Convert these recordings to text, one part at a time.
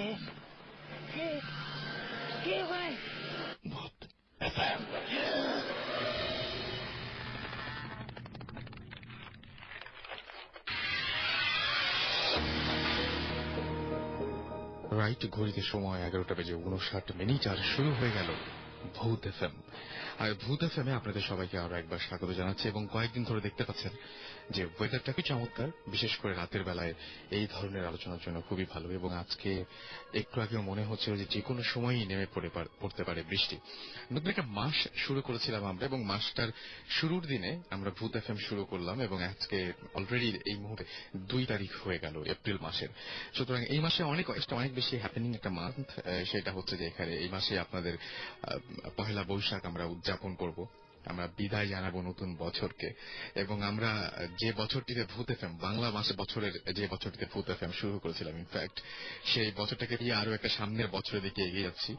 কে কে কে ওখানে ভূত FM right ঘড়িতে সময় এগারোটা বেজে উনষাট মিনিট আর শুরু হয়ে গেল ভূত এফএম ভূত এফএম এ আপনাদের সবাইকে আরও একবার স্বাগত জানাচ্ছি এবং কয়েকদিন ধরে দেখতে পাচ্ছেন যে ওয়েদারটা কি চমৎকার, বিশেষ করে রাতের বেলায় এই ধরনের আলোচনার জন্য খুবই ভালো এবং আজকে একটু আগেও মনে হচ্ছে যে যে কোনো সময়ই নেমে পড়ে পড়তে পারে বৃষ্টি। নতুন একটা মাস শুরু করেছিলাম আমরা এবং মাসটার শুরুর দিনে আমরা ভূত এফএম শুরু করলাম এবং আজকে অলরেডি এই মুহূর্তে দুই তারিখ হয়ে গেল এপ্রিল মাসের। সুতরাং এই মাসে অনেক অনেক বেশি হ্যাপেনিং একটা মান্থ সেটা হচ্ছে যে এখানে এই মাসে আপনাদের পহেলা বৈশাখ আমরা উদযাপন করব। আমরা বিদায় জানাব নতুন বছরকে। এবং আমরা যে বছরটিতে ভূত এফএম বাংলা মাসে বছরের যে বছরটিতে ভূত এফএম শুরু করেছিলাম ইনফ্যাক্ট সেই বছরটাকে দিয়ে আরও একটা সামনের বছরের দিকে এগিয়ে যাচ্ছি।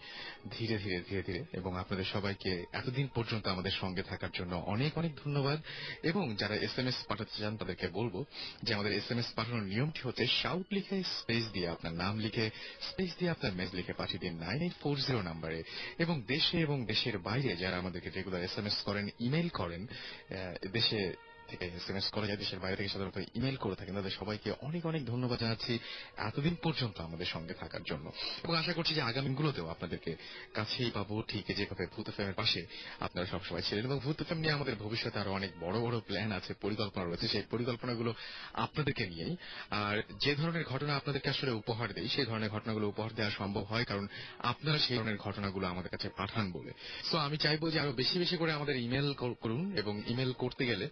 ধীরে ধীরে ধীরে ধীরে। এবং আপনাদের সবাইকে এতদিন পর্যন্ত আমাদের সঙ্গে থাকার জন্য অনেক অনেক ধন্যবাদ। এবং যারা এস এম এস পাঠাতে চান, তাদেরকে বলব যে আমাদের এস এম এস পাঠানোর নিয়মটি হচ্ছে শাউট লিখে স্পেস দিয়ে আপনার নাম লিখে স্পেস দিয়ে আপনার মেজ লিখে পাঠিয়ে দিন। নাইন এইট ফোর জিরো নাম্বারে এবং দেশে এবং দেশের বাইরে যারা আমাদেরকে রেগুলার এস এম এস করেন ইমেল করেন দেশে করে যায়, দেশের বাইরে থেকে সাধারণত ইমেল করে থাকেন। তাদের সবাইকে অনেক অনেক ধন্যবাদ জানাচ্ছি এতদিন পর্যন্ত আমাদের সঙ্গে থাকার জন্য। এবং আশা করছি যে আগামী দিনগুলোতেও আপনাদেরকে কাছেই পাবো। ঠিক যেভাবে ভূত পাশে আপনারা সবসময় ছিলেন এবং ভূত নিয়ে আমাদের ভবিষ্যতে আরও অনেক বড় বড় প্ল্যান আছে, পরিকল্পনা রয়েছে। সেই পরিকল্পনাগুলো আপনাদেরকে নিয়েই। আর যে ধরনের ঘটনা আপনাদেরকে আসলে উপহার দেয় সেই ধরনের ঘটনাগুলো উপহার দেওয়া সম্ভব হয় কারণ আপনারা সেই ধরনের ঘটনাগুলো আমাদের কাছে পাঠান বলে। সো আমি চাইব যে আরও বেশি বেশি করে আমাদের ইমেল করুন এবং ইমেল করতে গেলে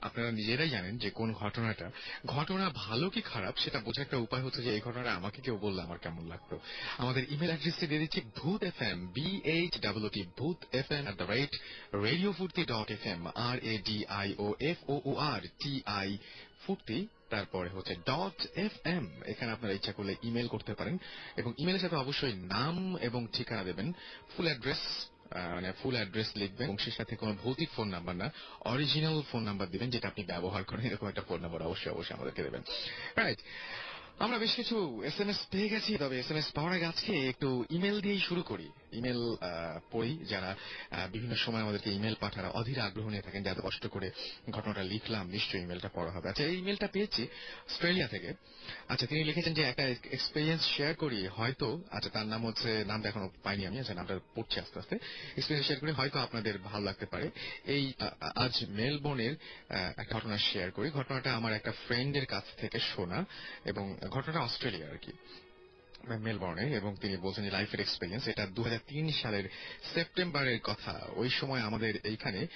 আপনারা নিজেরাই জানেন যে কোন ঘটনাটা। ঘটনা ভালো কি খারাপ সেটা বোঝার একটা উপায় হচ্ছে যে এই ঘটনাটা আমাকে কেউ বললে আমার কেমন লাগতো। আমাদের ইমেল অ্যাড্রেসটি দিয়ে দিচ্ছি Bhoot F M B H W T Bhoot F M at the rate radio Foorti dot F M R A D I O F O O R T I Foorti তারপরে হচ্ছে dot F M এখানে আপনারা ইচ্ছা করলে email করতে পারেন এবং ইমেলের সাথে অবশ্যই নাম এবং ঠিকানা দেবেন ফুল অ্যাড্রেস মানে ফুল অ্যাড্রেস লিখবেন। এবং সেই সাথে কোনো ভৌতিক ফোন নাম্বার না অরিজিনাল ফোন নাম্বার দিবেন, যেটা আপনি ব্যবহার করেন, এরকম একটা ফোন নাম্বার অবশ্যই অবশ্যই আমাদেরকে দেবেন। রাইট আমরা বেশ কিছু এস এম এস পেয়ে গেছি, তবে এস এম এস পাওয়ার আগে আজকে একটু ইমেল দিয়েই শুরু করি। ইমেল পড়ি যারা বিভিন্ন সময় আমাদেরকে ইমেল পাঠারা অধীর আগ্রহ নিয়ে থাকেন যাতে কষ্ট করে ঘটনাটা লিখলাম নিশ্চয়ই ইমেলটা পড়া হবে। আচ্ছা এই ইমেলটা পেয়েছি অস্ট্রেলিয়া থেকে। আচ্ছা তিনি লিখেছেন যে একটা এক্সপিরিয়েন্স শেয়ার করি হয়তো আচ্ছা তার নাম হচ্ছে নামটা এখনও পাইনি আমি আচ্ছা নামটা পড়ছি আস্তে আস্তে। এক্সপিরিয়েন্স শেয়ার করি হয়তো আপনাদের ভালো লাগতে পারে। এই আজ মেলবোর্নের একটা ঘটনা শেয়ার করি। ঘটনাটা আমার একটা ফ্রেন্ডের কাছ থেকে শোনা এবং ঘটনাটা অস্ট্রেলিয়া আর কি। মেলবোর্নে এবং তিনি বলছেন লাইফের এক্সপিরিয়েন্স এটা দু হাজার তিন সালের সেপ্টেম্বরের কথা। ওই সময় আমাদের এইখানে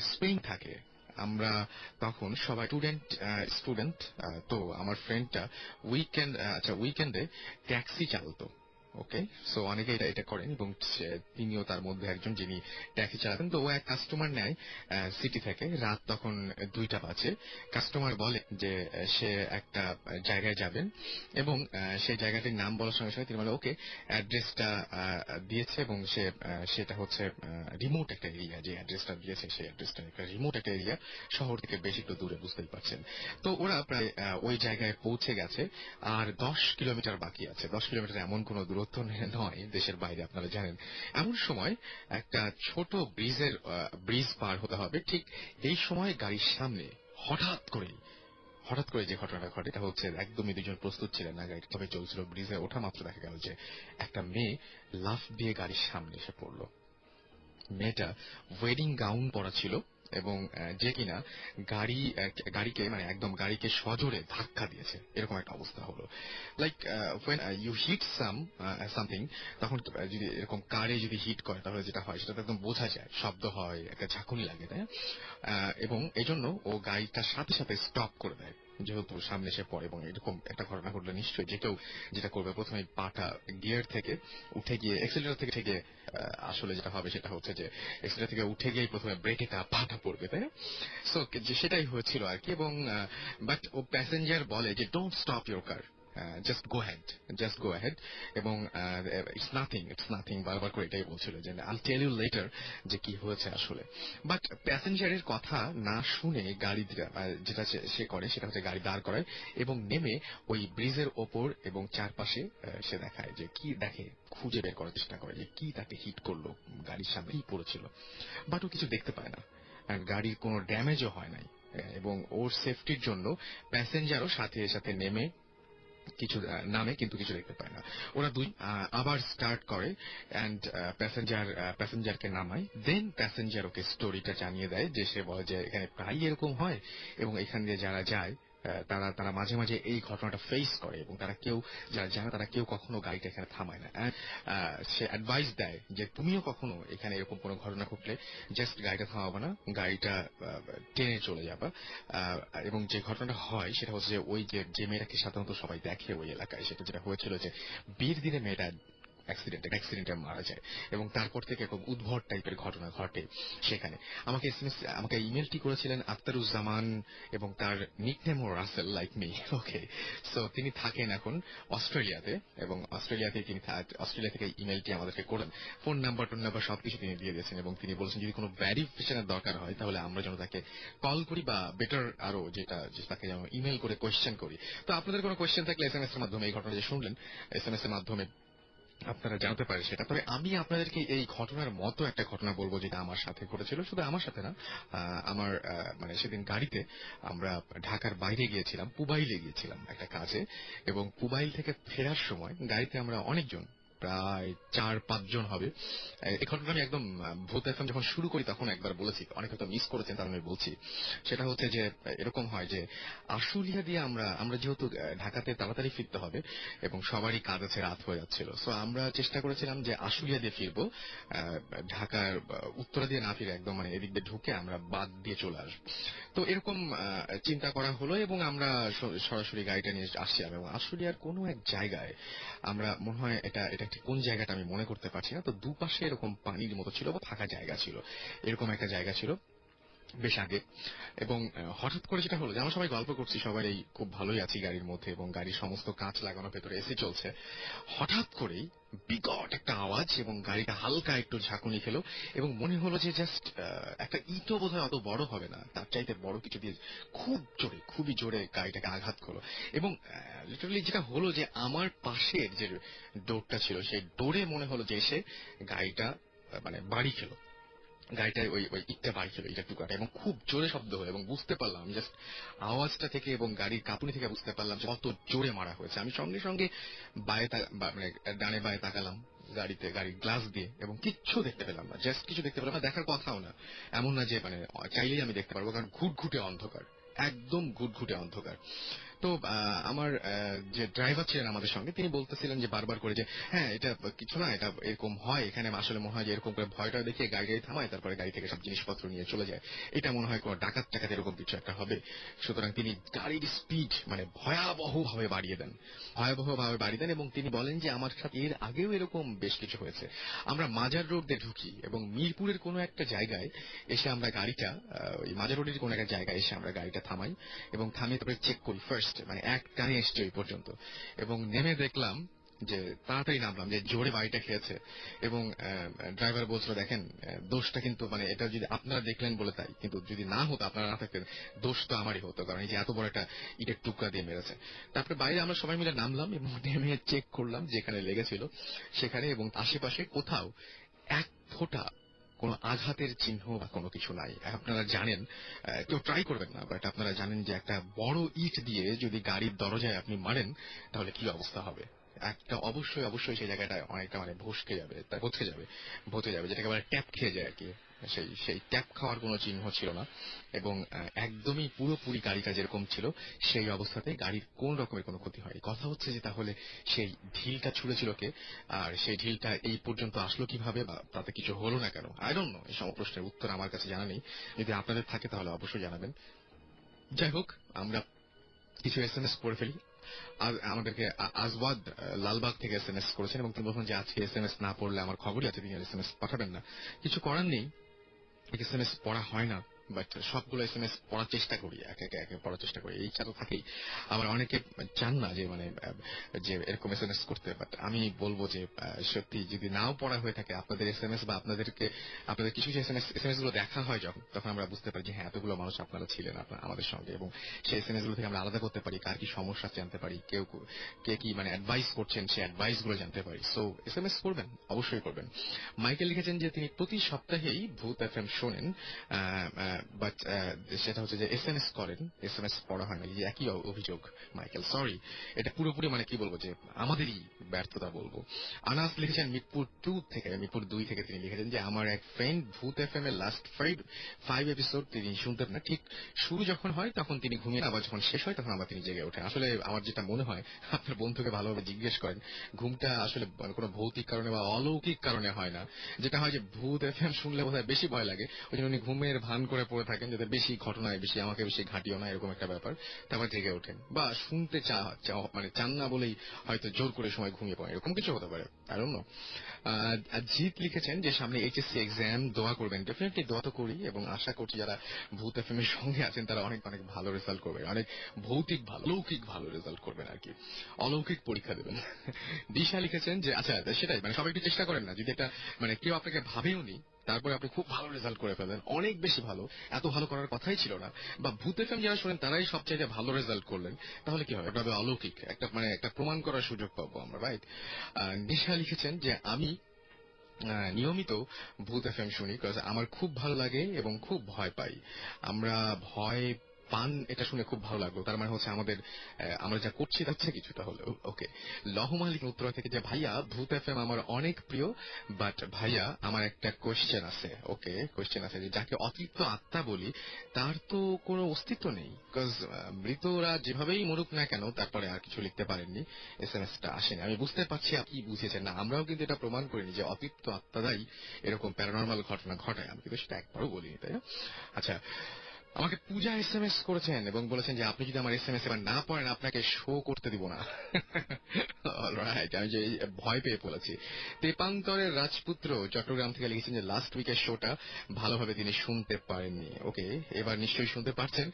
স্প্রিং থাকে। আমরা তখন সবাই স্টুডেন্ট স্টুডেন্ট তো আমার ফ্রেন্ডটা উইকেন্ড আচ্ছা উইকেন্ডে ট্যাক্সি চালাতো। ওকে সো অনেকে এটা এটা করেন এবং তিনিও তার মধ্যে একজন যিনি ট্যাক্সি চালাতেন। তো ও এক কাস্টমার নেয় সিটি থেকে। রাত তখন দুইটা বাজে। কাস্টমার বলে যে, সে একটা জায়গায় যাবেন এবং সেই জায়গাটির নাম বলার সঙ্গে সঙ্গে তিনি বলে ওকে অ্যাড্রেসটা দিয়েছে এবং সে সেটা হচ্ছে রিমোট একটা এরিয়া যে অ্যাড্রেসটা দিয়েছে, সেই অ্যাড্রেসটা একটা রিমোট একটা এরিয়া শহর থেকে বেশি একটু দূরে, বুঝতেই পারছেন। তো ওরা প্রায় ওই জায়গায় পৌঁছে গেছে। আর দশ কিলোমিটার বাকি আছে। দশ কিলোমিটার এমন কোনো দূরত্ব নয়, দেশের বাইরে আপনারা জানেন। এমন সময় একটা ছোট ব্রিজের ব্রিজ পার হতে হবে, ঠিক এই সময় গাড়ির সামনে হঠাৎ করেই হঠাৎ করে যে ঘটনাটা ঘটে, এটা হচ্ছে একদমই দুজন প্রস্তুত ছিলেন না গাড়ি তবে চলছিল, ব্রিজে ওঠা মাত্র দেখা গেল যে একটা মেয়ে লাফ দিয়ে গাড়ির সামনে এসে পড়ল। মেয়েটা ওয়েডিং গাউন পরা ছিল এবং যে কিনা গাড়ি গাড়িকে মানে একদম গাড়িকে সজোরে ধাক্কা দিয়েছে, এরকম একটা অবস্থা হলো। Like when you hit some something তখন যদি এরকম কারে যদি হিট করে, তাহলে যেটা হয় সেটা একদম বোঝা যায়, শব্দ হয়, একটা ঝাঁকুনি লাগে, তাই এবং এজন্য ও গাড়িটার সাথে সাথে স্টপ করে দেয়। যেহেতু সামনে এসে পড়ে এবং এরকম একটা ঘটনা ঘটলে নিশ্চয়ই যে কেউ যেটা করবে প্রথমে পাটা গিয়ার থেকে উঠে গিয়ে এক্সেলেটার থেকে থেকে আসলে যেটা হবে সেটা হচ্ছে যে এক্সেলেটার থেকে উঠে গিয়ে প্রথমে ব্রেকে তা পাটা পড়বে, তাই না? সো সেটাই হয়েছিল আর কি এবং বাট ও প্যাসেঞ্জার বলে যে don't stop your car just go ahead just go ahead এবং ইটস নাথিং ইটস নাথিং বারবার করে এটাই বলছিল যে আল টেল ইউ লেটার যে কি হয়েছে আসলে। বাট প্যাসেঞ্জারের কথা না শুনে গাড়ি যেটা সে- করে সেটা হচ্ছে গাড়ি দাঁড় করায় এবং নেমে ওই ব্রিজের ওপর এবং চারপাশে সে দেখায় যে কি দেখে, খুঁজে বের করার চেষ্টা করে যে কি তাকে হিট করল গাড়ির সামনে, কি পড়েছিল। বাট ও কিছু দেখতে পায় না। গাড়ির কোনো ড্যামেজও হয় নাই। এবং ওর সেফটির জন্য প্যাসেঞ্জারও সাথে সাথে নেমে কিছু নামে কিন্তু কিছু দেখতে পায় না। ওরা দুই আবার স্টার্ট করে অ্যান্ড প্যাসেঞ্জার প্যাসেঞ্জারকে নামায়। দেন প্যাসেঞ্জার ওকে স্টোরিটা জানিয়ে দেয় যে সে বলে যে এখানে প্রায় এরকম হয় এবং এখান দিয়ে যারা যায় তারা তারা মাঝে মাঝে এই ঘটনাটা ফেস করে এবং তারা কেউ যারা জানে তারা কেউ কখনো গাড়িটা এখানে থামায় না। সে অ্যাডভাইস দেয় যে তুমিও কখনো এখানে এরকম কোনো ঘটনা ঘটলে জাস্ট গাড়িটা থামাবো না, গাড়িটা টেনে চলে যাবা। এবং যে ঘটনাটা হয় সেটা হচ্ছে যে ওই যে মেয়েটাকে সাধারণত সবাই দেখে ওই এলাকায়, সেটা যেটা হয়েছিল যে বিয়ের দিনে মেয়েটা অ্যাক্সিডেন্টে অ্যাক্সিডেন্টে মারা যায়। এবং তারপর থেকে এরকম উদ্ভট টাইপের ঘটনা ঘটে সেখানে। আমাকে এসএমএস আমাকে ইমেলটি করেছিলেন আক্তারুজ্জামান এবং তার নিকনেম ও Rasel like me okay so তিনি থাকেন এখন অস্ট্রেলিয়াতে এবং অস্ট্রেলিয়াতে তিনি অস্ট্রেলিয়া থেকে ইমেলটি আমাদেরকে করেন। ফোন নাম্বার টোন নাম্বার সবকিছু তিনি দিয়ে দিয়েছেন এবং তিনি বলেছেন, যদি কোনো ভ্যারিফিকেশনের দরকার হয়, তাহলে আমরা যেন তাকে কল করি বা বেটার আরও যেটা তাকে যেন ইমেল করে কোয়েশ্চেন করি। তো আপনাদের কোনো কোয়েশ্চেন থাকলে এসএমএস এর মাধ্যমে এই ঘটনা যে শুনলেন। এসএমএস এর মাধ্যমে আপনারা জানতে পারেন সেটা। তবে আমি আপনাদেরকে এই ঘটনার মতো একটা ঘটনা বলব যেটা আমার সাথে ঘটেছিল। শুধু আমার সাথে না আমার মানে সেদিন গাড়িতে আমরা ঢাকার বাইরে গিয়েছিলাম, পুবাইলে গিয়েছিলাম একটা কাজে। এবং পুবাইল থেকে ফেরার সময় গাড়িতে আমরা অনেকজন প্রায় চার পাঁচজন হবে। ঘটনা আমি একদম ভূত এফএম যখন শুরু করি তখন একবার বলেছি, অনেক হয়তো মিস করেছেন, তার আমি বলছি। সেটা হচ্ছে যে এরকম হয় যে, আশুলিয়া দিয়ে আমরা আমরা যেহেতু ঢাকাতে তাড়াতাড়ি ফিরতে হবে এবং সবারই কাজ আছে, রাত হয়ে যাচ্ছিল। সো আমরা চেষ্টা করেছিলাম যে আশুলিয়া দিয়ে ফিরবো। ঢাকার উত্তরা দিয়ে না ফিরে একদম মানে এদিক দিয়ে ঢুকে আমরা বাদ দিয়ে চলে আসব। তো এরকম চিন্তা করা হলো এবং আমরা সরাসরি গাড়িটা নিয়ে আসছিলাম এবং আশুলিয়ার কোনো এক জায়গায় আমরা মনে হয় এটা এটা ঠিক কোন জায়গাটা আমি মনে করতে পারছি না, তো দুপাশে এরকম পানির মতো ছিল বা ফাঁকা জায়গা ছিল। এরকম একটা জায়গা ছিল। বেশ আগে। এবং হঠাৎ করে যেটা হলো যে আমরা সবাই গল্প করছি সবাই এই খুব ভালোই আছি গাড়ির মধ্যে এবং গাড়ির সমস্ত কাঁচ লাগানো ভেতরে এসি চলছে। হঠাৎ করেই বিকট একটা আওয়াজ এবং গাড়িটা হালকা একটু ঝাঁকুনি খেলো এবং মনে হলো যে জাস্ট একটা ইটও বোধ অত বড় হবে না, তার চাইতে বড় কিছু দিয়ে খুব জোরে, খুবই জোরে গাড়িটাকে আঘাত করল। এবং লিটারালি যেটা হলো যে আমার পাশের যে ডোরটা ছিল, সেই ডোরে মনে হলো যে এসে গাড়িটা মানে বাড়ি খেলো। গাড়িটায় ওই ওই ইটটা বাড়ি ছিল ইটার টুকাটা এবং খুব জোরে শব্দ হলো এবং বুঝতে পারলাম জাস্ট আওয়াজটা থেকে এবং গাড়ির কাঁপুনি থেকে বুঝতে পারলাম যে কত জোরে মারা হয়েছে। আমি সঙ্গে সঙ্গে বায়ে মানে ডানে বায়ে তাকালাম গাড়িতে, গাড়ির গ্লাস দিয়ে এবং কিচ্ছু দেখতে পেলাম না জাস্ট কিছু দেখতে পেলাম না, দেখার কথাও না। এমন না যে মানে চাইলেই আমি দেখতে পারব, কারণ ঘুটঘুটে অন্ধকার, একদম ঘুটঘুটে অন্ধকার। তো আমার যে ড্রাইভার ছিলেন আমাদের সঙ্গে, তিনি বলতেছিলেন যে বারবার করে যে হ্যাঁ এটা কিছু না, এটা এরকম হয়, এখানে আসলে মনে হয় যে এরকম করে ভয়টা দেখিয়ে গাড়ি গাড়ি থামায়, তারপরে গাড়ি থেকে সব জিনিসপত্র নিয়ে চলে যায়। এটা মনে হয় কোনো ডাকাত টাকাত এরকম কিছু একটা হবে। সুতরাং তিনি গাড়ির স্পিড মানে ভয়াবহ ভাবে বাড়িয়ে দেন। ভয়াবহ ভাবে বাড়িয়ে দেন এবং তিনি বলেন যে, আমার সাথে এর আগেও এরকম বেশ কিছু হয়েছে। আমরা মাজার রোড দিয়ে ঢুকি এবং মিরপুরের কোনো একটা জায়গায় এসে আমরা গাড়িটা ওই মাজার রোডের কোনো একটা জায়গায় এসে আমরা গাড়িটা থামাই এবং থামিয়ে তারপরে চেক করি ফার্স্ট মানে এক টানে এসছে ওই পর্যন্ত। এবং নেমে দেখলাম যে তাড়াতাড়ি নামলাম, যে জোরে বাড়িটা খেয়েছে। এবং ড্রাইভার বলছিল, দেখেন দোষটা কিন্তু মানে এটা যদি আপনারা দেখলেন বলে তাই, কিন্তু যদি না হতো, আপনারা না থাকতেন, দোষ তো আমারই হতো, কারণ এই যে এত বড় একটা ইটের টুকরা দিয়ে মেরেছে। তারপরে বাইরে আমরা সবাই মিলে নামলাম এবং নেমে চেক করলাম যেখানে লেগেছিল সেখানে এবং আশেপাশে কোথাও এক ফোঁটা কোনো আঘাতের চিহ্ন বা কোনো কিছু নাই। আপনারা জানেন কেউ ট্রাই করবেন না বাট আপনারা জানেন যে একটা বড় ইট দিয়ে যদি গাড়ির দরজায় আপনি মারেন, তাহলে কি অবস্থা হবে? একটা অবশ্যই অবশ্যই সেই জায়গাটায় অনেকটা মানে ভসকে যাবে, তা যাবে ভতে যাবে, যেটাকে বলে ট্যাপ খেয়ে যায় আর কি। সেই সেই ট্যাপ খাওয়ার কোনো চিহ্ন ছিল না এবং একদমই পুরোপুরি গাড়িটা যেরকম ছিল, সেই অবস্থাতে গাড়ির কোন রকমের কোনো ক্ষতি হয় কথা হচ্ছে যে তাহলে সেই ঢিলটা ছুঁড়েছিল কে? আর সেই ঢিলটা এই পর্যন্ত আসলো কীভাবে বা তাতে কিছু হলো না কেন? আই ডোন্ট নো এই সব প্রশ্নের উত্তর আমার কাছে জানা নেই। যদি আপনাদের থাকে তাহলে অবশ্যই জানাবেন। যাই হোক, আমরা কিছু এস এম এস করে ফেলি। আমাদেরকে আজওয়াদ লালবাগ থেকে এস এম এস করেছেন এবং তিনি বলছেন যে আজকে এস এম এস না পড়লে আমার খবরই আছে তিনি এস এম এস পাঠাবেন না। কিছু করার নেই। এস এম এস পড়া হয় না। বাট সবগুলো এস এম এস পড়ার চেষ্টা করি, এক একে একে পড়ার চেষ্টা করি। এই তো থাকেই আবার অনেকে চান না যে মানে যে এরকম এস এম এস করতে। বাট আমি বলব যে সত্যি যদি নাও পড়া হয়ে থাকে, আপনাদের এস এম এস বা আপনাদেরকে, আপনাদের কিছু কিছু S M S S M এসগুলো দেখা হয় যখন, তখন আমরা বুঝতে পারি যে হ্যাঁ এতগুলো মানুষ আপনারা ছিলেন আমাদের সঙ্গে। এবং সেই এস এম এসগুলো থেকে আমরা আলাদা করতে পারি, কার কি সমস্যা জানতে পারি, কেউ কে, কি মানে অ্যাডভাইস করছেন, সেই অ্যাডভাইসগুলো জানতে পারি। সো এস এম এস করবেন, অবশ্যই করবেন। মাইকেল লিখেছেন যে, তিনি প্রতি সপ্তাহেই ভূত এফ এম শোনেন বাট সেটা হচ্ছে যে এস এম এস করেন এস এম এস পড়া হয় না, এই একই অভিযোগ, মাইকেল সরি এটা পুরোপুরি মানে কি বলব যে আমাদেরই ব্যর্থতা বলব। আনাস লিখেছেন মিরপুর টু থেকে, মিরপুর দুই থেকে তিনি লিখেছেন যে, আমার এক ফ্রেন্ড ভূত এফ এম এর লাস্ট ফাইভ ফাইভ এপিসোড তিনি শুনতেন না। ঠিক শুরু যখন হয়, তখন তিনি ঘুমিয়ে আবার যখন শেষ হয়, তখন আবার তিনি জেগে ওঠেন। আসলে আমার যেটা মনে হয়, আপনার বন্ধুকে ভালোভাবে জিজ্ঞেস করেন, ঘুমটা আসলে মানে কোনো ভৌতিক কারণে বা অলৌকিক কারণে হয় না। যেটা হয় যে ভূত এফ এম শুনলে বোধহয় বেশি ভয় লাগে, ওই জন্য উনি ঘুমের ভান করে পড়ে থাকেন যাদের বেশি ঘটনায় বেশি, আমাকে বেশি ঘাটিও না, এরকম একটা ব্যাপার। তারপর জেগে ওঠেন। বা শুনতে চা- মানে চান না বলেই হয়তো জোর করে সময় ঘুমিয়ে পড়েন, এরকম কিছু হতে পারে। জিৎ লিখেছেন যে সামনে এইচএসসি এক্সাম দোয়া করবেন। ডেফিনেটলি দোয়া তো করি এবং আশা করছি যারা ভূত এফ এর সঙ্গে আছেন, তারা অনেক অনেক ভালো রেজাল্ট করবে অনেক ভৌতিক ভালো লৌকিক ভালো রেজাল্ট করবেন আর কি। অলৌকিক পরীক্ষা দেবেন। দিশা লিখেছেন যে আচ্ছা সেটাই মানে সবাই একটু চেষ্টা করেন না। যদি একটা মানে কেউ আপনাকে ভাবেও নি, তারপরে আপনি খুব ভালো রেজাল্ট করে ফেলেন অনেক বেশি ভালো, এত ভালো করার কথাই ছিল না। বা ভূত এফএম যারা শোনেন, তারাই সবচাইতে ভালো রেজাল্ট করলেন। তাহলে কি হবে? অলৌকিক, একটা মানে একটা প্রমাণ করার সুযোগ পাবো আমরা রাইট নিশা লিখেছেন যে আমি নিয়মিত ভূত এফ এম শুনি আমার খুব ভালো লাগে এবং খুব ভয় পাই। আমরা ভয় পান, এটা শুনে খুব ভালো লাগল। তার মানে হচ্ছে আমাদের আমরা যা করছি যাচ্ছে কিছুটা হলেও। ওকে লহ মালিক উত্তরা থেকে যে, ভাইয়া, ভূত এফ এম আমার অনেক প্রিয় বাট ভাইয়া, আমার একটা কোয়েশ্চেন আছে। ওকে কোয়েশ্চেন আছে যে, যাকে অতৃপ্ত আত্মা বলি, তার তো কোনো অস্তিত্ব নেই। বিকজ মৃতরা যেভাবেই মরুক না কেন, তারপরে আর কিছু লিখতে পারেননি এস এম এসটা আসেনি। আমি বুঝতে পারছি আপনি বুঝেছেন না, আমরাও কিন্তু এটা প্রমাণ করিনি যে অতৃপ্ত আত্মারাই এরকম প্যারানর্মাল ঘটনা ঘটায়। আমি কিন্তু সেটা একবারও বলিনি, তাই না? আচ্ছা আমাকে পূজা এস এম এস করেছেন এবং বলেছেন যে আপনি যদি আমার এস এম এস এবার না পড়েন, আপনাকে শো করতে দিব না। আমি যে ভয় পেয়ে বলেছি তেপান্তরের রাজপুত্র চট্টগ্রাম থেকে লিখেছেন যে লাস্ট উইকের শোটা ভালোভাবে তিনি শুনতে পারেননি। ওকে এবার নিশ্চয়ই শুনতে পারছেন।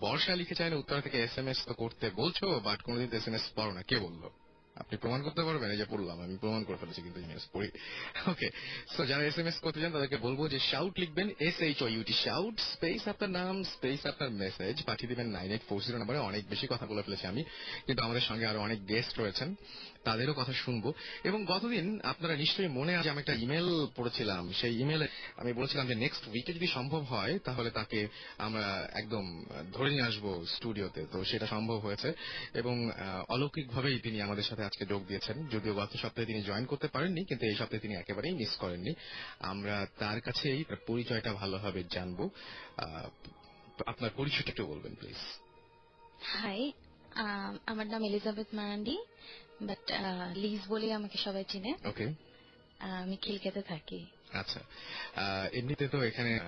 বর্ষা লিখেছেন, উত্তর থেকে এস এম এস তো করতে বলছো বাট কোনোদিন এস এম এস পড়ো না। কে বলল? আপনি প্রমাণ করতে পারবেন, এই যে পড়লাম, আমি প্রমাণ করে ফেলেছি কিন্তু এস পড়ি। ওকে সো যারা এস এম এস করতে চান, তাদেরকে বলব যে শাউট লিখবেন S H O U T shout space আপনার নাম স্পেস আপনার মেসেজ পাঠিয়ে দিবেন নাইন এইট ফোর জিরো নাম্বারে অনেক বেশি কথা বলে ফেলেছি আমি, কিন্তু আমাদের সঙ্গে আরও অনেক গেস্ট রয়েছেন, তাদেরও কথা শুনব। এবং গতদিন আপনারা নিশ্চয়ই মনে আছে, আমি একটা ইমেল পড়েছিলাম, সেই ইমেলে আমি বলেছিলাম যে নেক্সট উইকে যদি সম্ভব হয়, তাহলে তাকে আমরা একদম ধরে নিয়ে আসব স্টুডিওতে তো সেটা সম্ভব হয়েছে এবং অলৌকিক ভাবেই তিনি আমাদের সাথে আজকে যোগ দিয়েছেন। যদিও গত সপ্তাহে তিনি জয়েন করতে পারেননি কিন্তু এই সপ্তাহে তিনি একেবারেই মিস করেননি। আমরা তার কাছেই পরিচয়টা ভালোভাবে জানব। আপনার পরিচয়টা একটু বলবেন প্লিজ হাই আমার নাম এলিজাবেথ মারান্ডি বাট লিজ বলে আমাকে সবাই চিনে। ওকে আমি খিলকেতে থাকি। আচ্ছা। এমনিতে তো এখানে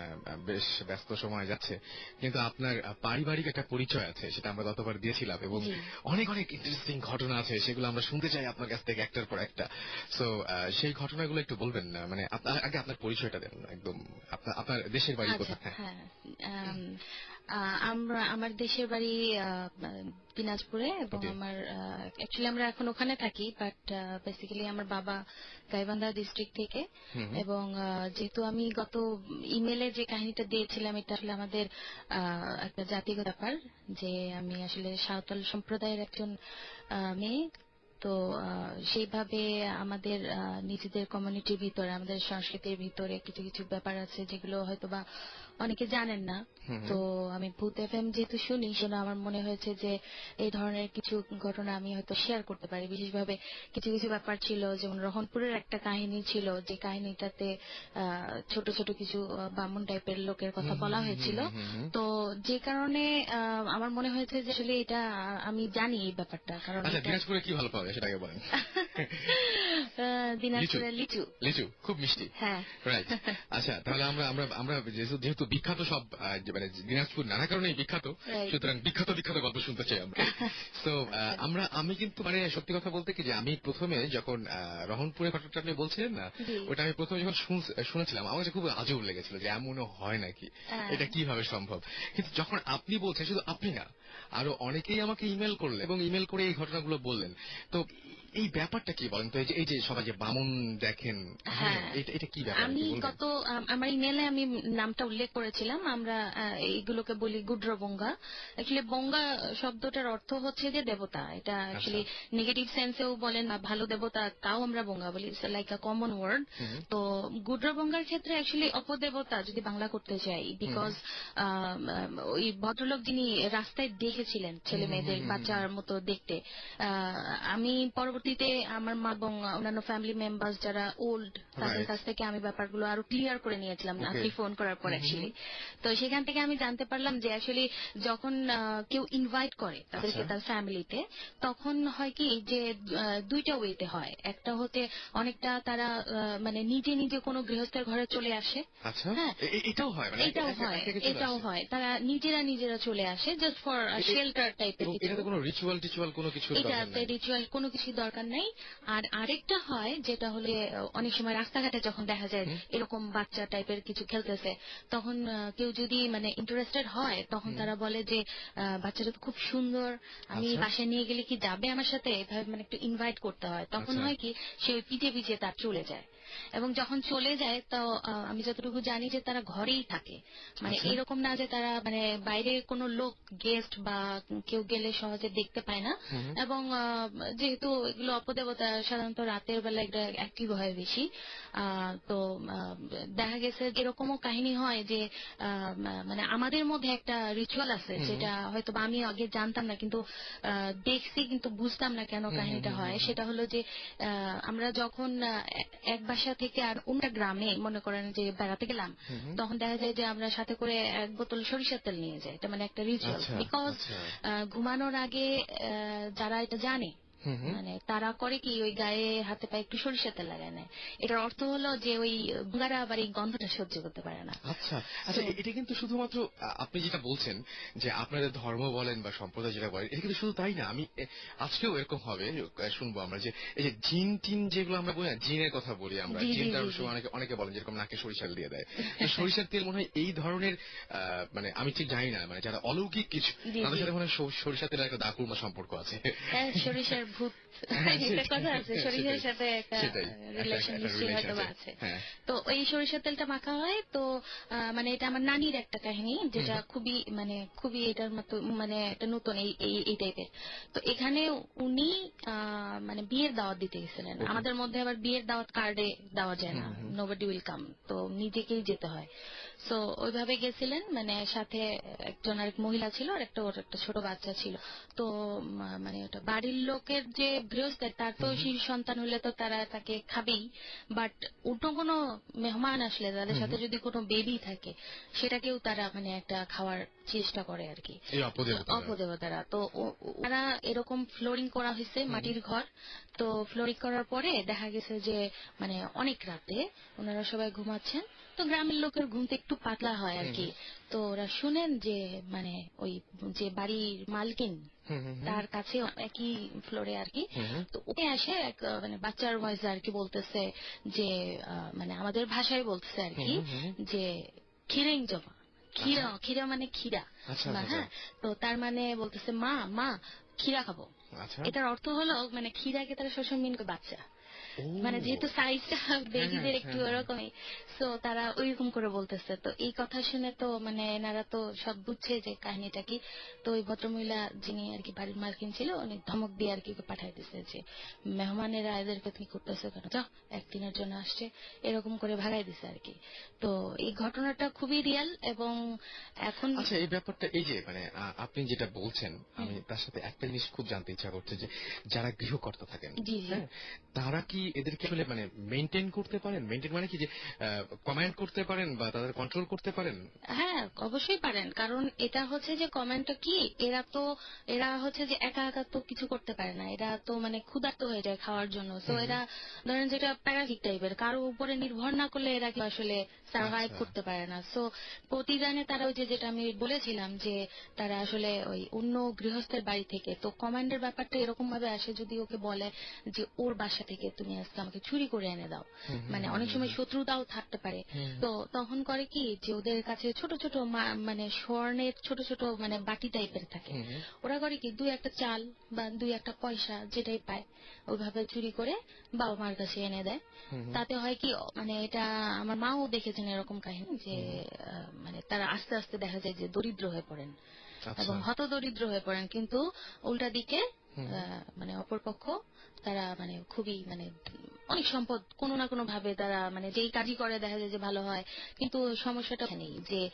বেশ ব্যস্ত সময় যাচ্ছে। কিন্তু আপনার পারিবারিক একটা পরিচয় আছে সেটা আমরা গতবার দিয়েছিলাম এবং অনেক অনেক ইন্টারেস্টিং ঘটনা আছে সেগুলো আমরা শুনতে চাই আপনার কাছ থেকে একটার পর একটা। সো সেই ঘটনাগুলো একটু বলবেন না মানে আগে আপনার পরিচয়টা দেন একদম। আপনার দেশের বাড়ি আচ্ছা কোথায়? হ্যাঁ। আমরা আমার দেশের বাড়ি দিনাজপুরে এবং আমার অ্যাকচুয়ালি আমরা এখন ওখানে থাকি বাট বেসিক্যালি আমার বাবা গাইবান্ধা ডিস্ট্রিক্ট থেকে। এবং যেহেতু আমি গত ইমেলে যে কাহিনীটা দিয়েছিলাম এটা আসলে আমাদের একটা জাতিগত ব্যাপার যে আমি আসলে সাঁওতাল সম্প্রদায়ের একজন মেয়ে তো সেইভাবে আমাদের নিজেদের কমিউনিটির ভিতরে আমাদের সংস্কৃতির ভিতরে কিছু কিছু ব্যাপার আছে যেগুলো হয়তো বা অনেকে জানেন না। তো আমি ভূত এফ এম যেহেতু শুনি সেজন্য আমার মনে হয়েছে যে এই ধরনের কিছু ঘটনা আমি হয়তো শেয়ার করতে পারি। বিশেষভাবে কিছু কিছু ব্যাপার ছিল যেমন রহনপুরের একটা কাহিনী ছিল যে কাহিনীটাতে ছোট ছোট কিছু বামুন টাইপের লোকের কথা বলা হয়েছিল। তো যে কারণে আমার মনে হয়েছে যে আসলে এটা আমি জানি এই ব্যাপারটা কারণ আচ্ছা দিনাজপুরে কি ভালো পাওয়া যায় সেটা বলেন দিনাজপুরের লিচু। লিচু। খুব মিষ্টি। হ্যাঁ। রাইট আচ্ছা তাহলে আমরা আমরা যেহেতু বিখ্যাত সব মানে দিনাজপুর নানা কারণেই বিখ্যাত সুতরাং বিখ্যাত বিখ্যাত গল্প শুনতে চাই আমরা। তো আমরা আমি কিন্তু মানে সত্যি কথা বলতে কি যে আমি প্রথমে যখন রহনপুরের ঘটনাটা আপনি বলছিলেন না ওটা আমি প্রথমে যখন শুনেছিলাম আমার কাছে খুব আজব লেগেছিল যে এমনও হয় নাকি? হ্যাঁ। এটা কীভাবে সম্ভব? কিন্তু যখন আপনি বলছেন শুধু আপনি না আরও অনেকেই আমাকে ইমেল করলেন এবং ইমেল করে এই ঘটনাগুলো বললেন। তো এই ব্যাপারটা কি বলেন তো? এই যে এই যে সবাই যে বামন দেখেন হ্যাঁ। এটা এটা কি ব্যাপার? আমি গত আমার ইমেলে আমি নামটা উল্লেখ করেছিলাম। আমরা এইগুলোকে বলি গুড্র বঙ্গা অ্যাকচুয়ালি বঙ্গা শব্দটার অর্থ হচ্ছে যে দেবতা। এটা অ্যাকচুয়ালি নেগেটিভ সেন্সেও বলেন বা ভালো দেবতা তাও আমরা বঙ্গা বলি। লাইক আ কমন ওয়ার্ড তো গুড্র বঙ্গার ক্ষেত্রে অ্যাকচুয়ালি অপদেবতা যদি বাংলা করতে চাই বিকজ ওই ভদ্রলোক যিনি রাস্তায় দেখেছিলেন ছেলে মেয়েদের বাচ্চার মতো দেখতে আমি পরবর্তীতে আমার মা এবং অন্যান্য ফ্যামিলি মেম্বার্স যারা ওল্ড তাদের কাছ থেকে আমি ব্যাপারগুলো আরও ক্লিয়ার করে নিয়েছিলাম আপনি ফোন করার পর অ্যাকচুয়ালি তো সেখান থেকে আমি জানতে পারলাম যে অ্যাকচুয়ালি যখন কেউ ইনভাইট করে তাদেরকে আচ্ছা। তার ফ্যামিলিতে তখন হয় কি যে দুইটা ওয়েতে হয়। একটা হতে অনেকটা তারা মানে নিজে নিজে কোনো গৃহস্থের ঘরে চলে আসে। আচ্ছা। হ্যাঁ। এটাও হয়? মানে এটাও হয়। এটাও হয়। তারা নিজেরা নিজেরা চলে আসে জাস্ট ফর শেল্টার টাইপের কোনো রিচুয়াল টিচুয়াল কোনো কিছু। এটাতে রিচুয়াল কোনো কিছু দরকার নেই। আর আরেকটা হয় যেটা হলে অনেক সময় রাস্তাঘাটে যখন দেখা যায় এরকম বাচ্চা টাইপের কিছু খেলতেছে তখন কেউ যদি মানে ইন্টারেস্টেড হয় তখন তারা বলে যে বাচ্চাটা তো খুব সুন্দর আমি আচ্ছা। বাসায় নিয়ে গেলে কি যাবে আমার সাথে? এভাবে মানে একটু ইনভাইট করতে হয়। তখন আচ্ছা। হয় কি সে পিঠে পিঠে তার চলে যায়। এবং যখন চলে যায় তো আমি যতটুকু জানি যে তারা ঘরেই থাকে। মানে আচ্ছা। এরকম না যে তারা মানে বাইরে কোনো লোক গেস্ট বা কেউ গেলে সহজে দেখতে পায় না। এবং যেহেতু এগুলো অপদেবতা সাধারণত রাতের বেলা এটা অ্যাক্টিভ হয় বেশি। আহ, তো দেখা গেছে এরকমও কাহিনী হয় যে আহ, মানে আমাদের মধ্যে একটা রিচুয়াল আছে যেটা হয়তো বা আমি আগে জানতাম না কিন্তু দেখছি কিন্তু বুঝতাম না কেন কাহিনীটা হয়। সেটা হলো যে আহ, আমরা যখন এক বাসা থেকে আর অন্য গ্রামে মনে করেন যে বেড়াতে গেলাম তখন দেখা যায় যে আমরা সাথে করে এক বোতল সরিষার তেল নিয়ে যাই। এটা মানে একটা রিচুয়াল আচ্ছা, বিকজ আচ্ছা। ঘুমানোর আগে আহ, যারা এটা জানে। মানে তারা করে কি ওই গায়ে হাতে পায়ে একটু সরিষা তেল লাগায় নেয়। এটার অর্থ হলো যে ওই বুড়ারা আবার এই গন্ধটা সহ্য করতে পারে না। আচ্ছা আচ্ছা এটা কিন্তু শুধুমাত্র আপনি যেটা বলছেন যে আপনাদের ধর্ম বলেন বা সম্প্রদায় যেটা বলেন এটা কিন্তু শুধু তাই না আমি আজকেও এরকম হবে শুনব আমরা যে এই যে জিন টিন যেগুলো আমরা বলি জিনের কথা বলি আমরা জি, জি, জিনটা জি, অনেক সময় অনেকে অনেকে বলেন যেরকম নাকে সরিষার দিয়ে দেয়। সরিষার তেল মনে হয় এই ধরনের মানে আমি ঠিক জানি না মানে যারা অলৌকিক কিছু তাদের সাথে মনে হয় সর- সরিষার তেলের একটা দাকুরমা সম্পর্ক আছে। হ্যাঁ, সরিষার ভূত হ্যাঁ, একটা কথা আছে সরিষার সাথে একটা রিলেশন একটা- একটা নিশ্চয়ই হয়তো আছে। হ্যাঁ। তো এই সরিষার তেলটা মাখা হয় তো মানে এটা আমার নানির একটা কাহিনী যেটা খুবই মানে খুবই এটার মতো মানে একটা নতুন এই এই- টাইপের তো এখানে উনি আহ, মানে বিয়ের দাওয়াত দিতে গেছিলেন। আমাদের মধ্যে আবার বিয়ের দাওয়াত কার্ডে দেওয়া যায় না। নোবডি উইল কাম তো নিজেকেই যেতে হয়। সো ওইভাবে গেছিলেন মানে সাথে একজন আরেক মহিলা ছিল আর একটা ওর একটা ছোট বাচ্চা ছিল। তো মানে ওটা বাড়ির লোকের যে গৃহস্থ তার তো শিশু সন্তান হলে তো তারা তাকে খাবেই। বাট অন্য কোনো মেহমান আসলে তাদের সাথে যদি কোনো বেবি থাকে সেটাকেও তারা মানে একটা খাওয়ার চেষ্টা করে আর কি। অপদেবতারা। তো ওরা এরকম ফ্লোরিং করা হয়েছে মাটির ঘর। তো ফ্লোরিং করার পরে দেখা গেছে যে মানে অনেক রাতে ওনারা সবাই ঘুমাচ্ছেন। তো গ্রামের লোকের ঘুমতে একটু পাতলা হয় আর কি। তো ওরা শুনেন যে মানে ওই যে বাড়ির মালকিন। তার কাছে একই ফ্লোরে আর কি। তো ওকে আসে এক মানে বাচ্চার ভয়েসে আর কি বলতেছে যে মানে আমাদের ভাষায় বলতেছে আর কি। যে খিরেং জমা খিরা খিরা মানে খিরা আচ্ছা, বা আচ্ছা, হ্যাঁ তো তার মানে বলতেছে মা মা খিরা খাব। আচ্ছা। এটার অর্থ হলো মানে খিরাকে তারা সবসময় মিন বাচ্চা। মানে যেহেতু সাইজটা বেবিদের একটু হ্যাঁ, হ্যাঁ। ওরকমই তো তারা ওইরকম করে বলতেছে। তো এই কথা শুনে তো মানে এনারা তো সব বুঝছে যে কাহিনীটা কি। তো ওই ভদ্রমহিলা যিনি আর কি বাড়ির মালকিন ছিল উনি ধমক দিয়ে আর কি পাঠাই দিছে যে মেহমানেরা এদেরকে তুমি করতেছো কেন? যাও একদিনের জন্য আসছে। এরকম করে ভাগাই দিছে আর কি। তো এই ঘটনাটা খুবই রিয়াল এবং এখন আচ্ছা এই ব্যাপারটা এই যে মানে আপনি যেটা বলছেন আমি তার সাথে একটা জিনিস খুব জানতে ইচ্ছা করছে যে যারা গৃহকর্তা থাকেন। হ্যাঁ, তারা কি এদেরকে আসলে মানে মেনটেন করতে পারেন? মেনটেন মানে কি যে কমেন্ট করতে পারেন বা তাদের কন্ট্রোল করতে পারেন? হ্যাঁ অবশ্যই পারেন। কারণ এটা হচ্ছে যে কমেন্টটা কি? এরা তো এরা হচ্ছে যে একা একা তো কিছু করতে পারে না। এরা তো মানে ক্ষুধার্ত হয়ে যায় খাওয়ার জন্য। তো এরা ধরেন যেটা প্যারাসিট টাইপের কারও উপরে নির্ভর না করলে এরা কি আসলে সার্ভাইভ আচ্ছা। করতে পারে না। সো প্রতিদানে তারা ওই যে যেটা আমি বলেছিলাম যে তারা আসলে ওই অন্য গৃহস্থের বাড়ি থেকে তো কমান্ডের ব্যাপারটা এরকম ভাবে আসে যদি ওকে বলে যে ওর বাসা থেকে তুমি আজকে আমাকে চুরি করে এনে দাও। মানে অনেক সময় শত্রুতাও থাকতে পারে। তো তখন করে কি যে ওদের কাছে ছোট ছোট মানে স্বর্ণের ছোট ছোট মানে বাটি টাইপের থাকে। ওরা করে কি দুই একটা চাল বা দুই একটা পয়সা যেটাই পায় ওইভাবে চুরি করে বাবা মার কাছে এনে দেয়। তাতে হয় কি মানে এটা আমার মাও দেখেছেন এরকম কাহিনী যে মানে তারা আস্তে আস্তে দেখা যায় যে দরিদ্র হয়ে পড়েন। এবং হত দরিদ্র হয়ে পড়েন কিন্তু উল্টা দিকে মানে অপরপক্ষ তারা মানে খুবই মানে অনেক সম্পদ কোনো না কোনো ভাবে তারা মানে যেই কাজই করে দেখা যায় যে ভালো হয় কিন্তু সমস্যাটা নেই যে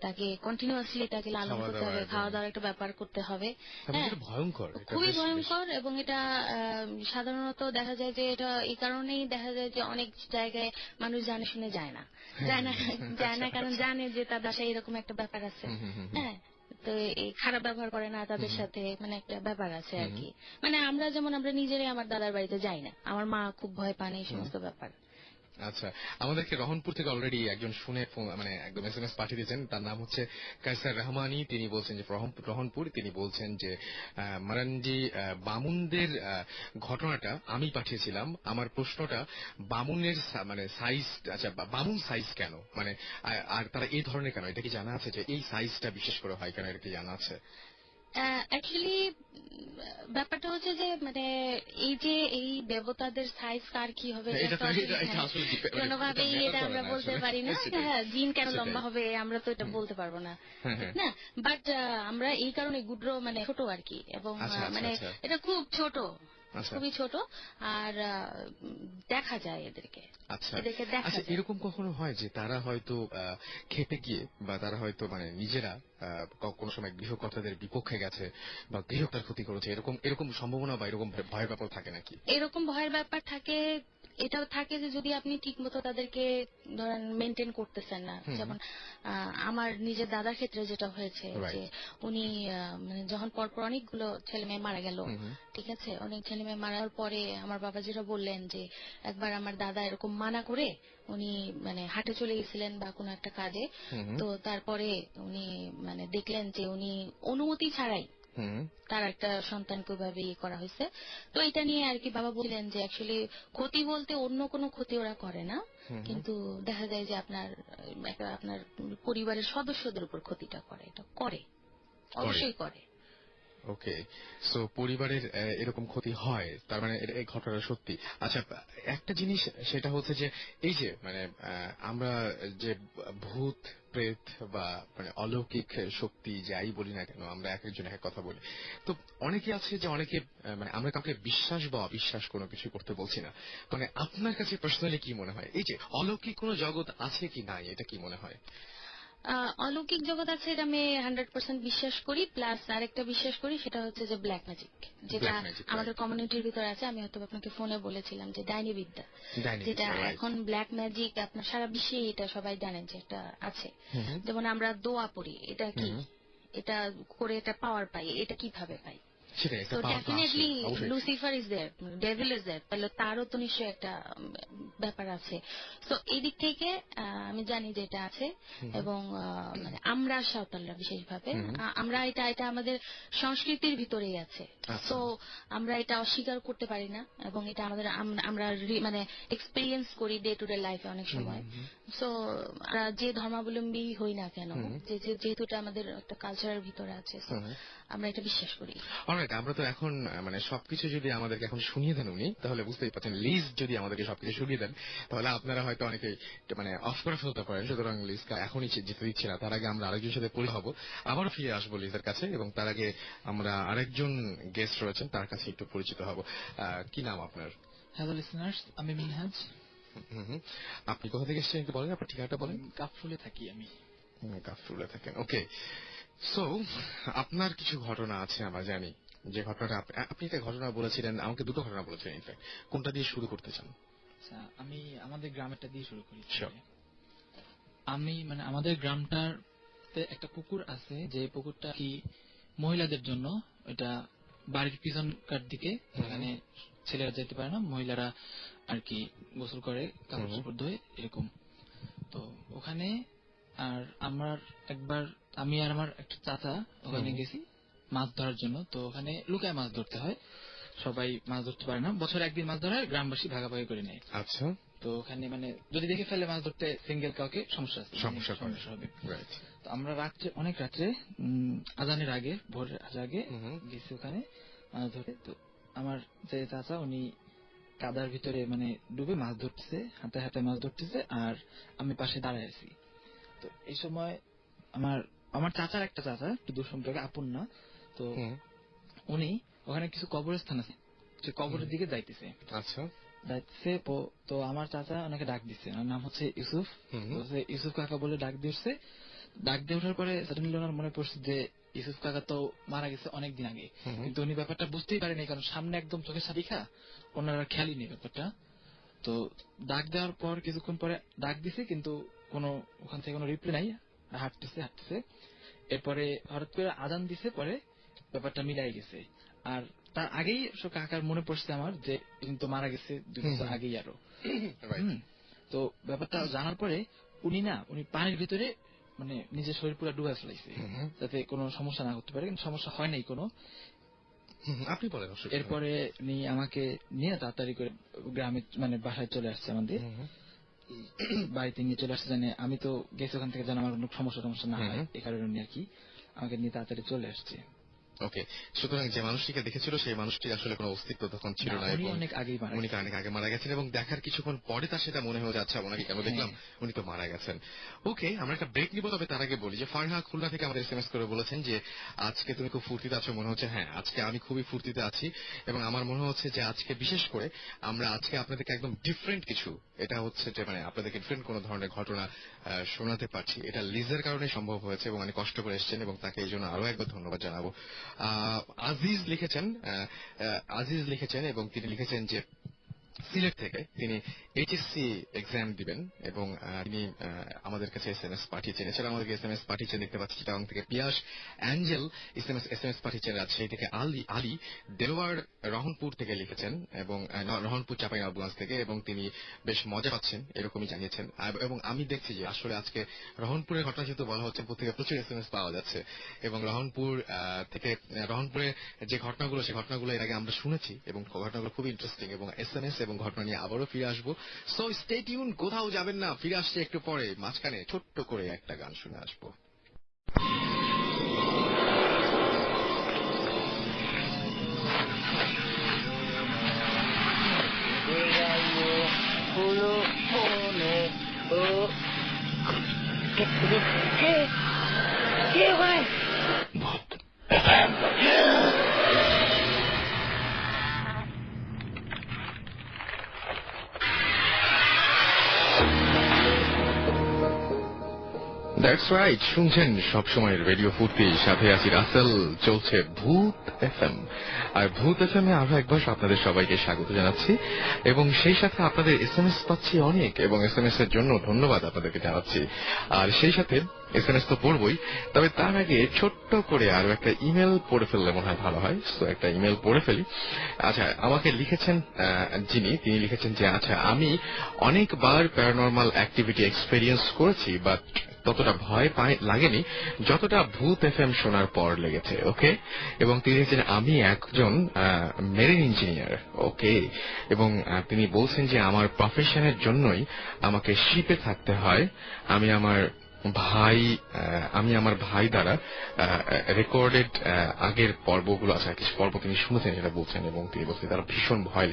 তাকে কন্টিনিউয়াসলি তাকে লালন করতে হবে খাওয়া দাওয়ার একটা ব্যাপার করতে হবে। হ্যাঁ এটা ভয়ঙ্কর খুবই ভয়ঙ্কর এবং এটা আহ, সাধারণত দেখা যায় যে এটা এই কারণেই দেখা যায় যে অনেক জায়গায় মানুষ জানে শুনে যায় না। যায় না যায় না কারণ জানে যে তার বাসায় এরকম একটা ব্যাপার আছে। হ্যাঁ। তো এই খারাপ ব্যবহার করে না তাদের সাথে মানে একটা ব্যাপার আছে আর কি। মানে আমরা যেমন আমরা নিজেরাই আমার দাদার বাড়িতে যাই না। আমার মা খুব ভয় পান এই সমস্ত ব্যাপার। আচ্ছা আমাদেরকে রহনপুর থেকে অলরেডি একজন শুনে মানে একদম এস এম এস পাঠিয়ে দিয়েছেন তার নাম হচ্ছে কাইসার রহমানি। তিনি বলছেন যে রহনপুর, তিনি বলছেন যে মারানজি বামুনদের ঘটনাটা আমি পাঠিয়েছিলাম। আমার প্রশ্নটা বামুনের মানে সাইজ আচ্ছা বামুন সাইজ কেন? মানে আর তারা এই ধরনের কেন? এটা কি জানা আছে যে এই সাইজটা বিশেষ করে হয় কেন? এটা কি জানা আছে? অ্যাকচুয়ালি ব্যাপারটা হচ্ছে যে মানে এই যে এই দেবতাদের সাইজ কার কি হবে কোনোভাবে হ্যাঁ, কোনোভাবেই এটা এটা আমরা বলতে। পারি না হ্যাঁ জিন কেন লম্বা হবে আমরা তো এটা বলতে পারব না হ্যাঁ, হ্যাঁ। না বাট আমরা এই কারণে গুড্র মানে ছোট আর কি এবং আচ্ছা, আচ্ছা, মানে আচ্ছা। এটা খুব ছোট। খুবই ছোট আর দেখা যায় এদেরকে। আচ্ছা। এদেরকে দেখা আচ্ছা এরকম কখনো হয় যে তারা হয়তো আহ, খেপে গিয়ে বা তারা হয়তো মানে নিজেরা কোনো সময় গৃহকর্তাদের বিপক্ষে গেছে বা গৃহকর্তার ক্ষতি করেছে এরকম এরকম সম্ভাবনা বা এরকম ভয়- ভয়ের ব্যাপার থাকে নাকি? এরকম ভয়ের ব্যাপার থাকে এটাও থাকে যে যদি আপনি ঠিকমতো তাদেরকে ধরেন মেনটেন করতেছেন না যেমন আমার নিজের দাদার ক্ষেত্রে যেটা হয়েছে যে উনি মানে যখন পরপর অনেকগুলো ছেলে মেয়ে মারা গেল। ঠিক আছে অনেক ছেলে মেয়ে মারার পরে আমার বাবা যেটা বললেন যে একবার আমার দাদা এরকম মানা করে উনি মানে হাটে চলে গেছিলেন বা কোনো একটা কাজে। তো তারপরে উনি মানে দেখলেন যে উনি অনুমতি ছাড়াই তার একটা সন্তানকে ওইভাবে ইয়ে করা হয়েছে। তো এটা নিয়ে আর কি বাবা বললেন যে অ্যাকচুয়ালি ক্ষতি বলতে অন্য কোনো ক্ষতি ওরা করে না। কিন্তু দেখা যায় যে আপনার একটা আপনার পরিবারের সদস্যদের উপর ক্ষতিটা করে এটা করে। অবশ্যই করে। ওকে সো পরিবারের এরকম ক্ষতি হয়, তার মানে এই ঘটনাটা সত্যি। আচ্ছা একটা জিনিস সেটা হচ্ছে যে, এই যে মানে আমরা যে ভূত, প্রেত বা মানে অলৌকিক শক্তি যাই বলি না কেন, আমরা এক একজন এক কথা বলি। তো, অনেকে আছে যে, অনেকে মানে আমরা কাউকে বিশ্বাস বা অবিশ্বাস কোনো কিছু করতে বলছি না। মানে আপনার কাছে পার্সোনালি কি মনে হয়? এই যে, অলৌকিক কোনো জগৎ আছে কি নাই, এটা কি মনে হয়? অলৌকিক জগৎ আছে এটা আমি হান্ড্রেড পার্সেন্ট বিশ্বাস করি প্লাস আরেকটা বিশ্বাস করি সেটা হচ্ছে যে ব্ল্যাক ম্যাজিক যেটা. আমাদের কমিউনিটির ভিতরে আছে। আমি হয়তো আপনাকে ফোনে বলেছিলাম যে ডাইনি বিদ্যা যেটা এখন ব্ল্যাক ম্যাজিক আপনার সারা বিশ্বে এটা সবাই জানেন যে এটা আছে। যেমন আমরা দোয়া পড়ি এটা কি? এটা করে এটা পাওয়ার পাই এটা কীভাবে পাই? সেটাই তো power তো আসে, definitely Lucifer is there devil is there তাহলে তারও তো নিশ্চয়ই একটা ব্যাপার আছে। তো এই দিক থেকে আমি জানি যে এটা আছে এবং মানে আমরা সাঁওতালরা বিশেষভাবে আমরা এটা এটা আমাদের সংস্কৃতির ভিতরেই আছে। আচ্ছা। তো আমরা এটা অস্বীকার করতে পারি না এবং এটা আমাদের আমরা মানে এক্সপিরিয়েন্স করি ডে টু ডে লাইফে অনেক সময়। সো আমরা যে ধর্মাবলম্বী হই না কেন যেহেতু এটা আমাদের একটা কালচারের ভিতরে আছে আমরা এটা বিশ্বাস করি। অলরাইট আমরা তো এখন মানে সবকিছু যদি আমাদেরকে এখন শুনিয়ে দেন উনি তাহলে বুঝতেই পারছেন লিজ যদি আমাদেরকে সবকিছু শুনিয়ে দেন তাহলে আপনারা হয়তো অনেকে মানে অফ করে ফেলতে পারেন সুতরাং লিজকে এখনই যেতে দিচ্ছি না। তার আগে আমরা আরেকজনের সাথে পরি হব। আবারও ফিরে আসব লিজের কাছে এবং তার আগে আমরা আরেকজন গেস্ট রয়েছেন তার কাছে একটু পরিচিত হব। কি নাম আপনার? হ্যালো লিসনার্স আমি মিনহাজ। আপনি কোথা থেকে এসেছেন একটু বলেন আপনার ঠিকানাটা বলেন। কাফরুলে থাকি আমি। কাফরুলে থাকেন ওকে সো আপনার কিছু ঘটনা আছে আমরা জানি। যে ঘটনাটা আপনি একটা ঘটনা বলেছিলেন আমাকে দুটো ঘটনা বলেছিলেন ইনফ্যাক্ট কোনটা দিয়ে শুরু করতে চান? আচ্ছা আমি আমাদের গ্রামেরটা দিয়ে শুরু করি আমি মানে আমাদের গ্রামটার একটা পুকুর আছে যে পুকুরটা কি মহিলাদের জন্য এটা বাড়ির পিছনকার দিকে এখানে ছেলেরা যেতে পারে না মহিলারা আর কি গোসল করে কাপড়। চোপড় ধোয় এরকম। তো ওখানে আর আমার একবার আমি আর আমার একটা চাচা ওখানে গেছি মাছ ধরার জন্য। তো ওখানে লুকায় মাছ ধরতে হয়। সবাই মাছ ধরতে পারে না। বছরে একদিন মাছ ধরা হয় গ্রামবাসী ভাগাভাগি করে নেয়। আচ্ছা। তো ওখানে মানে যদি দেখে ফেলে মাছ ধরতে সিঙ্গেল কাউকে সমস্যা সমস্যা হবে। তো আমরা রাত্রে অনেক রাত্রে আজানের আগে ভোরের আগে গেছি ওখানে মাছ ধরে তো আমার যে চাচা উনি কাদার ভিতরে মানে ডুবে মাছ ধরতেছে হাতে হাতে মাছ ধরতেছে আর আমি পাশে দাঁড়ায় আছি। তো এই সময় আমার আমার চাচার একটা চাচা একটু দূর সম্পর্কে আপন না। তো উনি ওখানে কিছু কবরস্থান আছে সে কবরের দিকে যাইতেছে। আচ্ছা। যাইতেছে তো আমার চাচা ওনাকে ডাক দিচ্ছে ওনার নাম হচ্ছে ইউসুফ। ইউসুফ কাকা বলে ডাক উঠছে। ডাক দিয়ে ওঠার পরে সাডেনলি ওনার মনে পড়ছে যে ইউসুফ কাকা তো মারা গেছে অনেক দিন আগে কিন্তু উনি ব্যাপারটা বুঝতেই পারেনি কারণ সামনে একদম চোখের সাথে দেখা ওনার খেয়ালই নেই ব্যাপারটা। তো ডাক দেওয়ার পর কিছুক্ষণ পরে ডাক দিছে কিন্তু কোনো ওখান থেকে কোনো রিপ্লাই নাই। হাঁটতেছে হাঁটতেছে। এরপরে হঠাৎ করে আদান দিছে পরে ব্যাপারটা মিলাই গেছে। আর তার আগেই কাকার মনে পড়ছে আমার যে তো মারা গেছে দুই বছর আগেই আরও। তো ব্যাপারটা জানার পরে উনি না উনি পানির ভিতরে মানে নিজের শরীর পুরো ডুবে ফেলাইছে। যাতে কোনো সমস্যা না করতে পারে কিন্তু সমস্যা হয় নাই কোনো। আপনি বলেন এরপরে উনি আমাকে নিয়ে তাড়াতাড়ি করে গ্রামে মানে বাসায় চলে আসছে আমাদের। বাড়িতে নিয়ে চলে আসছে জানে আমি তো গেছি ওখান থেকে যেন আমার কোনো সমস্যা টমস্যা না হয় এ কারণে উনি আর কি আমাকে নিয়ে তাড়াতাড়ি চলে আসছে। ওকে সুতরাং যে মানুষটিকে দেখেছিল সেই মানুষটির আসলে কোনো অস্তিত্ব তখন ছিল না, উনি এবং অনেক আগেই মারা উনি অনেক আগে মারা গেছেন এবং দেখার কিছুক্ষণ পরে তার সেটা মনে হয়ে যাচ্ছে ওনাকে কেন দেখলাম? উনি তো মারা গেছেন। ওকে আমরা একটা ব্রেক নিব তবে তার আগে বলি যে ফারহা খুলনা থেকে আমাদের এসএমএস করে বলেছেন যে আজকে তুমি খুব ফুর্তিতে আছো। মনে হচ্ছে হ্যাঁ আজকে আমি খুবই ফুর্তিতে আছি এবং আমার মনে হচ্ছে যে আজকে বিশেষ করে আমরা আজকে আপনাদেরকে একদম ডিফারেন্ট কিছু এটা হচ্ছে যে মানে আপনাদেরকে ডিফারেন্ট কোনো ধরনের ঘটনা শোনাতে পারছি। এটা লিজের কারণে সম্ভব হয়েছে এবং অনেক কষ্ট করে এসেছেন এবং তাকে এই জন্য আরও একবার ধন্যবাদ জানাব। আজিজ লিখেছেন আজিজ লিখেছেন এবং তিনি লিখেছেন যে সিলেট থেকে তিনি এইচএসসি এক্সাম দিবেন এবং তিনি আমাদের কাছে এস এম এস পাঠিয়েছেন। এছাড়া আমাদেরকে এস এম এস পাঠিয়েছেন দেখতে পাচ্ছি চিটাং থেকে Piyas angel S M S S M S পাঠিয়েছেন রাজশাহী থেকে আলী আলী দেলোয়ার রহনপুর থেকে লিখেছেন এবং রহনপুর চাপাই নবগঞ্জ থেকে এবং তিনি বেশ মজা পাচ্ছেন, এরকমই জানিয়েছেন। এবং আমি দেখছি যে আসলে আজকে রহনপুরের ঘটনা যেহেতু বলা হচ্ছে, প্রত্যেকে প্রচুর এস এম এস পাওয়া যাচ্ছে এবং রহনপুর থেকে রহনপুরে যে ঘটনাগুলো সেই ঘটনাগুলো এর আগে আমরা শুনেছি এবং ঘটনাগুলো খুব ইন্টারেস্টিং এবং এস এম এস এবং ঘটনা নিয়ে আবারও ফিরে আসব সো স্টে টিউন কোথাও যাবেন না ফিরে আসছে একটু পরে মাঝখানে ছোট্ট করে একটা গান শুনে আসব Solo pone oh. That's right শুনছেন সবসময় রেডিও ফুর্তি সাথে আছি রাসেল, চলছে ভূত এফএম আর ভূত এফএম এ আরও একবার আপনাদের সবাইকে স্বাগত জানাচ্ছি, এবং সেই সাথে আপনাদের এস এম এস পাচ্ছি অনেক, এবং এস এম এস এর জন্য ধন্যবাদ আপনাদেরকে জানাচ্ছি। আর সেই সাথে এস এম এস তো পড়বই, তবে তার আগে ছোট্ট করে আরও একটা ইমেল পড়ে ফেললে মনে হয় ভালো হয়। তো একটা ইমেল পড়ে ফেলি। আচ্ছা আমাকে লিখেছেন যিনি, তিনি লিখেছেন যে আচ্ছা আমি অনেকবার প্যারানর্মাল অ্যাক্টিভিটি এক্সপেরিয়েন্স করেছি বাট ততটা ভয় পাই লাগেনি, যতটা ভূত এফ এম শোনার পর লেগেছে, ওকে? এবং তিনি লিখেছেন আমি একজন মেরিন ইঞ্জিনিয়ার ওকে? এবং তিনি বলছেন যে আমার প্রফেশনের জন্যই আমাকে শিপে থাকতে হয়। আমি আমার ভাই আমি আমার ভাই দ্বারা রেকর্ডেড আগের পর্বগুলো আছে কিছু পর্ব তিনি শুনেছেন সেটা বলছেন, এবং তিনি বলছেন তারা ভীষণ ভয়